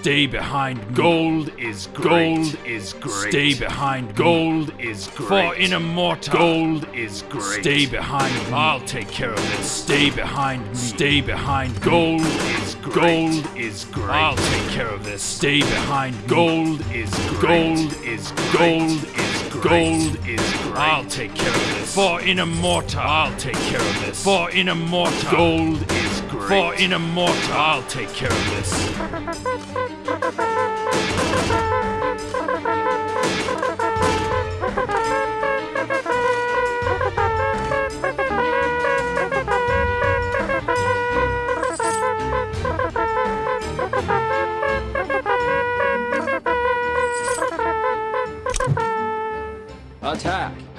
Stay behind. Gold is great. Gold is great. Stay behind. Gold is great. For in a mortar. Gold is great. Stay behind. Me. I'll take care of it. Stay behind me. Stay behind. Gold is great. Gold is great. I'll take care of this. Stay behind. Gold is great. Gold is gold is great. Gold is great. I'll take care of this. For in a mortar. I'll take care of this. For in a mortar. Gold is great. For in a mortar. I'll take care of this. Attack!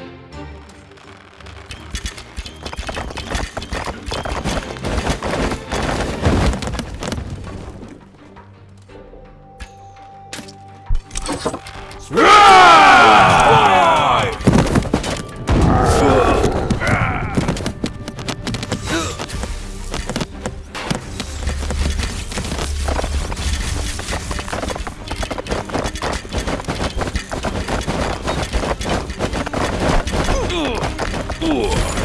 Azul.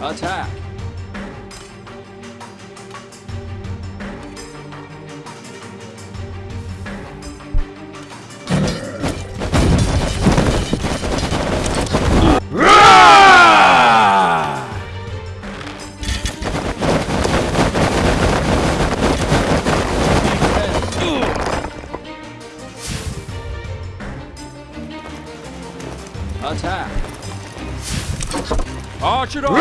Attack! Attack! Archidon!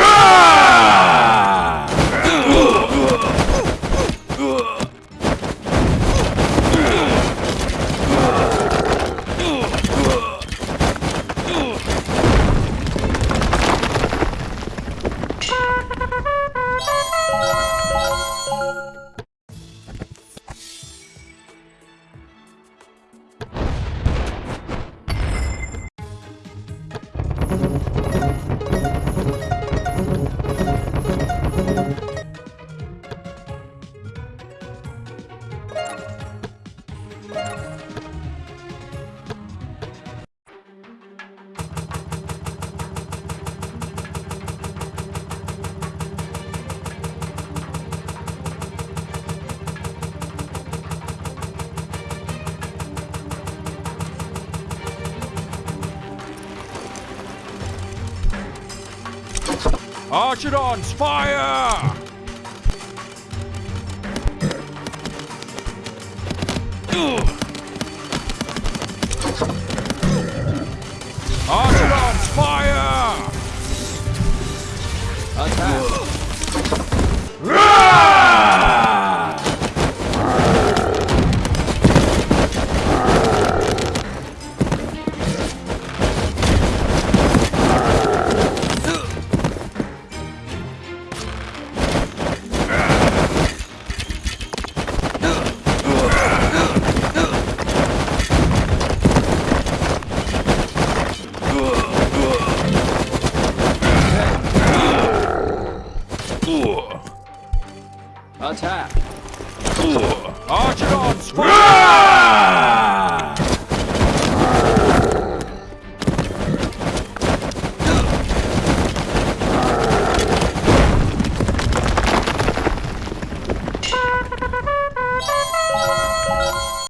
Archidons, fire! Archidons, Attack! Archidons, fire!